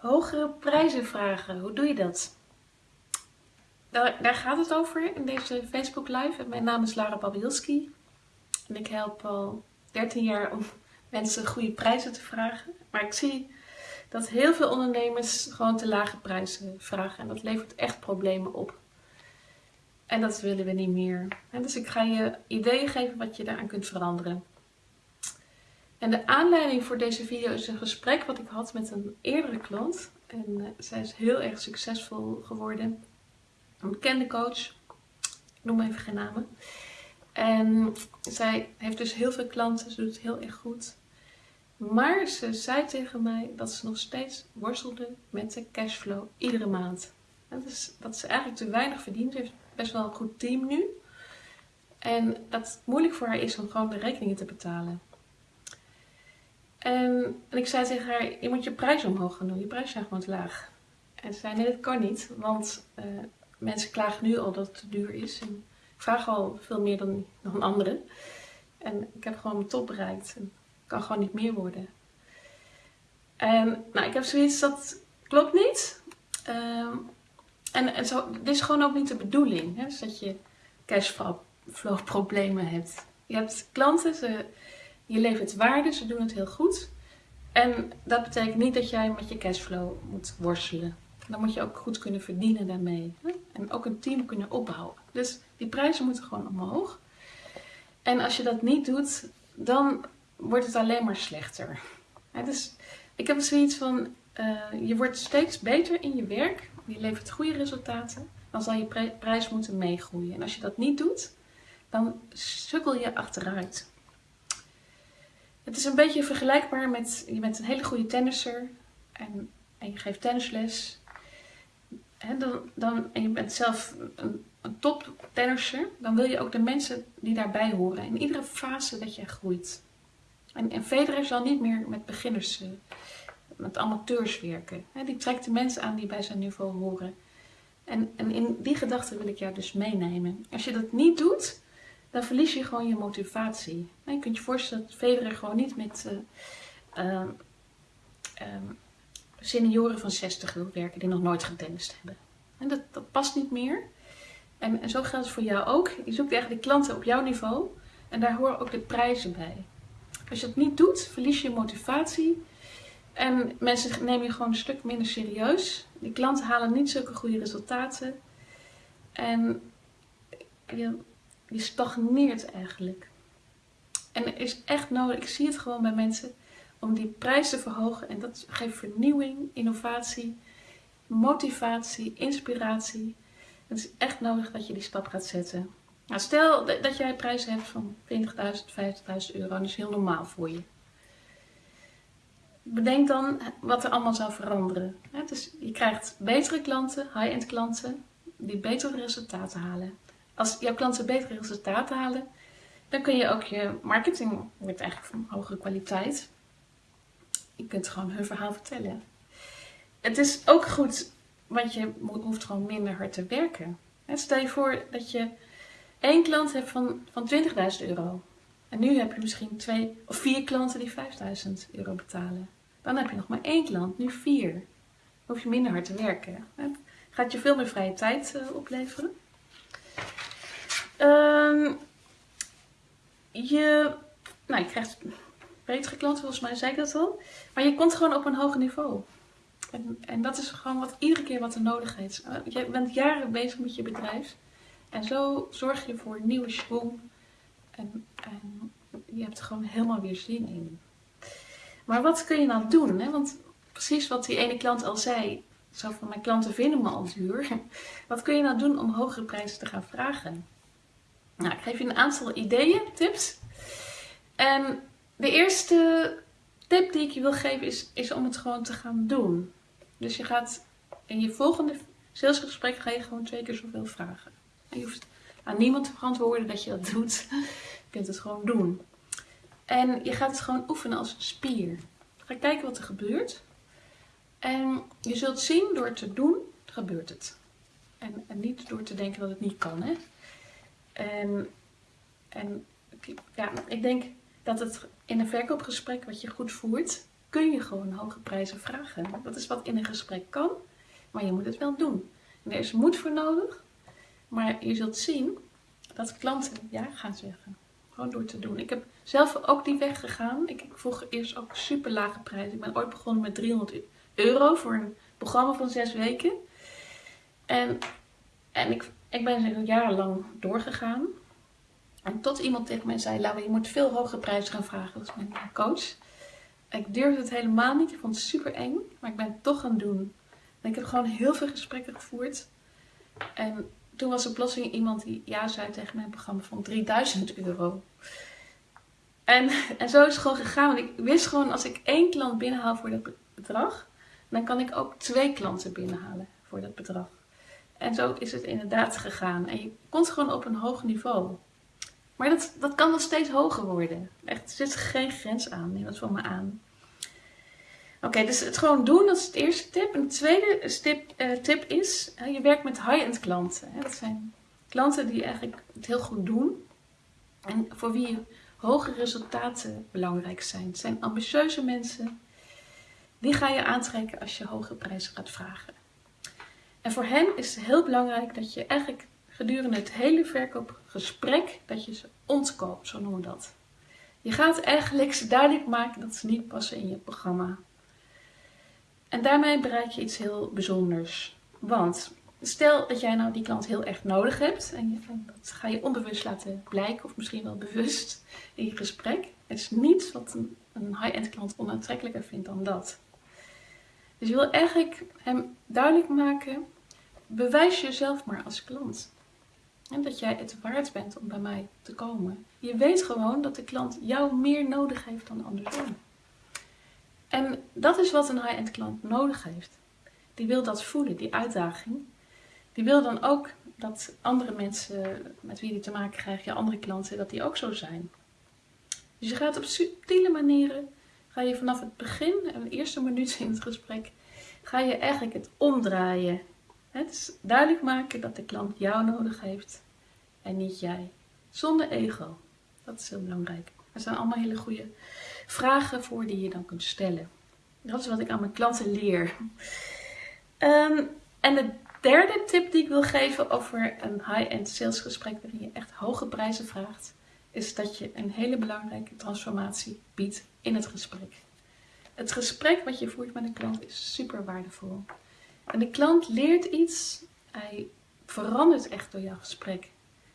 Hogere prijzen vragen, hoe doe je dat? Daar, gaat het over in deze Facebook Live. Mijn naam is Lara Babielski en ik help al 13 jaar om mensen goede prijzen te vragen. Maar ik zie dat heel veel ondernemers gewoon te lage prijzen vragen en dat levert echt problemen op. En dat willen we niet meer. dus ik ga je ideeën geven wat je daaraan kunt veranderen. En de aanleiding voor deze video is een gesprek wat ik had met een eerdere klant. En uh, zij is heel erg succesvol geworden. Een bekende coach. Ik noem even geen namen. En zij heeft dus heel veel klanten. Ze doet het heel erg goed. Maar ze zei tegen mij dat ze nog steeds worstelde met de cashflow iedere maand. Dus dat ze eigenlijk te weinig verdient. Ze heeft best wel een goed team nu. En dat het moeilijk voor haar is om gewoon de rekeningen te betalen. En, en ik zei tegen haar, je moet je prijs omhoog gaan doen. Je prijs zijn gewoon te laag. En ze zei, nee dat kan niet. Want uh, mensen klagen nu al dat het te duur is. En ik vraag al veel meer dan, dan anderen. En ik heb gewoon mijn top bereikt. En kan gewoon niet meer worden. En nou, ik heb zoiets, dat klopt niet. Um, en, en zo, dit is gewoon ook niet de bedoeling. Hè? Dat je cashflow problemen hebt. Je hebt klanten, ze, je levert waarde, ze doen het heel goed. En dat betekent niet dat jij met je cashflow moet worstelen. Dan moet je ook goed kunnen verdienen daarmee. Hè? En ook een team kunnen opbouwen. Dus die prijzen moeten gewoon omhoog. En als je dat niet doet, dan wordt het alleen maar slechter. dus ik heb zoiets van, uh, je wordt steeds beter in je werk je levert goede resultaten, dan zal je prijs moeten meegroeien. En als je dat niet doet, dan sukkel je achteruit. Het is een beetje vergelijkbaar met, je bent een hele goede tennisser en, en je geeft tennisles. He, dan, dan, en je bent zelf een, top tennisser, dan wil je ook de mensen die daarbij horen. In iedere fase dat je groeit. En, en Federer zal niet meer met beginners uh, met amateurs werken. die trekt de mensen aan die bij zijn niveau horen. En, en in die gedachte wil ik jou dus meenemen. Als je dat niet doet, dan verlies je gewoon je motivatie. je kunt je voorstellen dat Federer gewoon niet met uh, senioren van 60 wil werken die nog nooit getennist hebben. En dat, dat past niet meer. En, en zo geldt het voor jou ook. Je zoekt eigenlijk klanten op jouw niveau en daar horen ook de prijzen bij. Als je dat niet doet, verlies je motivatie en mensen nemen je gewoon een stuk minder serieus. Die klanten halen niet zulke goede resultaten. En je, je stagneert eigenlijk. En er is echt nodig, ik zie het gewoon bij mensen, om die prijs te verhogen. En dat geeft vernieuwing, innovatie, motivatie, inspiratie. Het is echt nodig dat je die stap gaat zetten. Nou, stel dat jij prijzen hebt van 20.000, 50.000 euro, dat is heel normaal voor je bedenk dan wat er allemaal zou veranderen. Dus je krijgt betere klanten, high-end klanten, die betere resultaten halen. Als jouw klanten betere resultaten halen, dan kun je ook je marketing, wordt eigenlijk van hogere kwaliteit. Je kunt gewoon hun verhaal vertellen. Het is ook goed, want je hoeft gewoon minder hard te werken. Stel je voor dat je één klant hebt van, van 20.000 euro. En nu heb je misschien twee of vier klanten die 5000 euro betalen. Dan heb je nog maar één klant, nu vier. Dan hoef je minder hard te werken. Gaat je veel meer vrije tijd uh, opleveren. Um, je, nou, je krijgt betere klanten, volgens mij zei ik dat al. Maar je komt gewoon op een hoger niveau. En, en dat is gewoon wat, iedere keer wat er nodig is. Uh, je bent jaren bezig met je bedrijf. En zo zorg je voor een nieuwe schwung. En, en je hebt er gewoon helemaal weer zin in. Maar wat kun je nou doen? Hè? Want precies wat die ene klant al zei, zo van mijn klanten vinden me al duur. Wat kun je nou doen om hogere prijzen te gaan vragen? Nou, ik geef je een aantal ideeën, tips. En de eerste tip die ik je wil geven is, is om het gewoon te gaan doen. Dus je gaat in je volgende salesgesprek ga je gewoon twee keer zoveel vragen. En je hoeft aan niemand te verantwoorden dat je dat doet. Je kunt het gewoon doen. En je gaat het gewoon oefenen als een spier. Ga kijken wat er gebeurt. En je zult zien, door te doen, gebeurt het. En niet door te denken dat het niet kan. Hè? En, en ja, ik denk dat het in een verkoopgesprek wat je goed voert, kun je gewoon hoge prijzen vragen. Dat is wat in een gesprek kan, maar je moet het wel doen. er is moed voor nodig, maar je zult zien dat klanten ja gaan zeggen. Gewoon door te doen. Ik heb zelf ook die weg gegaan. Ik, ik vroeg eerst ook super lage prijzen. Ik ben ooit begonnen met 300 euro voor een programma van zes weken. En, en ik, ik ben jarenlang doorgegaan. En tot iemand tegen mij zei, Laura, je moet veel hogere prijzen gaan vragen. Dat is mijn coach. Ik durfde het helemaal niet. Ik vond het super eng. Maar ik ben het toch gaan doen. En ik heb gewoon heel veel gesprekken gevoerd. En toen was er plotseling iemand die ja zei tegen mijn programma van 3000 euro. En, en zo is het gewoon gegaan. Want ik wist gewoon, als ik één klant binnenhaal voor dat bedrag, dan kan ik ook twee klanten binnenhalen voor dat bedrag. En zo is het inderdaad gegaan. En je komt gewoon op een hoog niveau. Maar dat, dat kan nog steeds hoger worden. Echt, er zit geen grens aan. Neem dat van me aan. Oké, dus het gewoon doen, dat is het eerste tip. En de tweede tip, uh, tip is, je werkt met high-end klanten. Hè. Dat zijn klanten die eigenlijk het heel goed doen. En voor wie hoge resultaten belangrijk zijn. Het zijn ambitieuze mensen. Die ga je aantrekken als je hoge prijzen gaat vragen. En voor hen is het heel belangrijk dat je eigenlijk gedurende het hele verkoopgesprek, dat je ze ontkoopt, zo noemen we dat. Je gaat eigenlijk ze duidelijk maken dat ze niet passen in je programma. En daarmee bereik je iets heel bijzonders. Want stel dat jij nou die klant heel erg nodig hebt en dat ga je onbewust laten blijken of misschien wel bewust in je gesprek. Het is niets wat een high-end klant onaantrekkelijker vindt dan dat. Dus je wil eigenlijk hem duidelijk maken, bewijs jezelf maar als klant. En dat jij het waard bent om bij mij te komen. Je weet gewoon dat de klant jou meer nodig heeft dan andersom. En dat is wat een high-end klant nodig heeft. Die wil dat voelen, die uitdaging. Die wil dan ook dat andere mensen met wie die te maken krijgt, je andere klanten, dat die ook zo zijn. Dus je gaat op subtiele manieren, ga je vanaf het begin, de eerste minuut in het gesprek, ga je eigenlijk het omdraaien. Het is duidelijk maken dat de klant jou nodig heeft en niet jij. Zonder ego. Dat is heel belangrijk. Er zijn allemaal hele goede vragen voor die je dan kunt stellen. Dat is wat ik aan mijn klanten leer. Ehm, en de derde tip die ik wil geven over een high-end salesgesprek waarin je echt hoge prijzen vraagt, is dat je een hele belangrijke transformatie biedt in het gesprek. Het gesprek wat je voert met een klant is super waardevol. En de klant leert iets, hij verandert echt door jouw gesprek.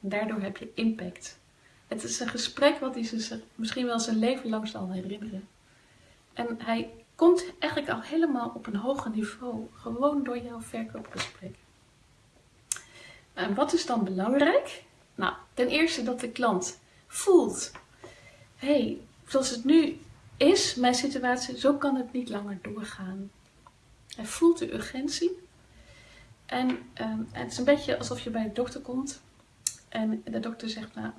En daardoor heb je impact. Het is een gesprek wat hij zich misschien wel zijn leven lang zal herinneren. En hij komt eigenlijk al helemaal op een hoger niveau, gewoon door jouw verkoopgesprek. En wat is dan belangrijk? Nou, ten eerste dat de klant voelt, hé, hey, zoals het nu is, mijn situatie, zo kan het niet langer doorgaan. Hij voelt de urgentie. En, um, het is een beetje alsof je bij de dokter komt en de dokter zegt, nou,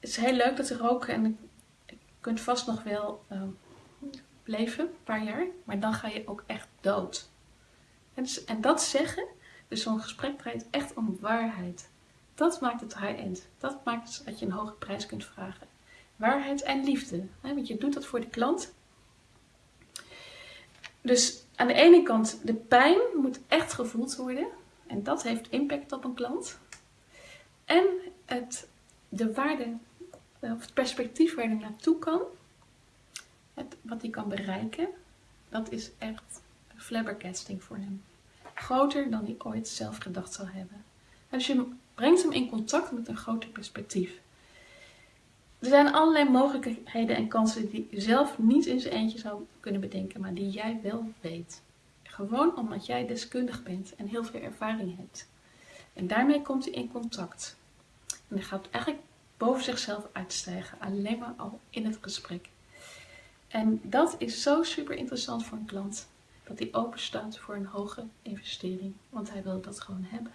het is heel leuk dat ze roken en je kunt vast nog wel uh, leven, een paar jaar, maar dan ga je ook echt dood. En, en dat zeggen, dus zo'n gesprek draait echt om waarheid. Dat maakt het high-end. Dat maakt dat je een hoge prijs kunt vragen. Waarheid en liefde. Hè? Want je doet dat voor de klant. Dus aan de ene kant, de pijn moet echt gevoeld worden. En dat heeft impact op een klant. En het, de waarde, of het perspectief waar hij naartoe kan, het, wat hij kan bereiken, dat is echt flabbergasting voor hem. Groter dan hij ooit zelf gedacht zal hebben. En dus je brengt hem in contact met een groter perspectief. Er zijn allerlei mogelijkheden en kansen die je zelf niet in zijn eentje zou kunnen bedenken, maar die jij wel weet. Gewoon omdat jij deskundig bent en heel veel ervaring hebt. En daarmee komt hij in contact. En hij gaat eigenlijk boven zichzelf uitstijgen, alleen maar al in het gesprek. En dat is zo super interessant voor een klant, dat hij open staat voor een hoge investering, want hij wil dat gewoon hebben.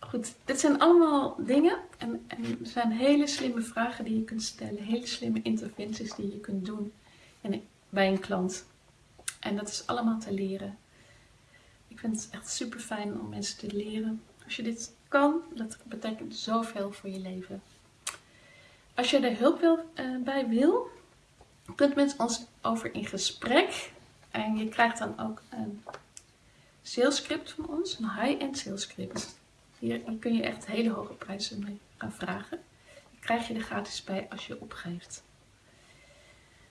Goed, dit zijn allemaal dingen en, en zijn hele slimme vragen die je kunt stellen, hele slimme interventies die je kunt doen bij een klant. En dat is allemaal te leren. Ik vind het echt super fijn om mensen te leren. Als je dit kan, dat betekent zoveel voor je leven. Als je er hulp wil, uh, bij wil, kunt met ons over in gesprek. En je krijgt dan ook een salescript van ons, een high-end salescript. Hier, kun je echt hele hoge prijzen mee gaan vragen. Die krijg je er gratis bij als je opgeeft.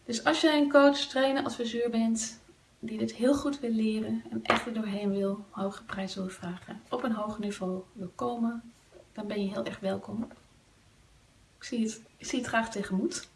Dus als je een coach, trainer, adviseur bent die dit heel goed wil leren en echt er doorheen wil, hoge prijzen wil vragen, op een hoger niveau wil komen, dan ben je heel erg welkom. Ik zie het, zie het graag tegemoet.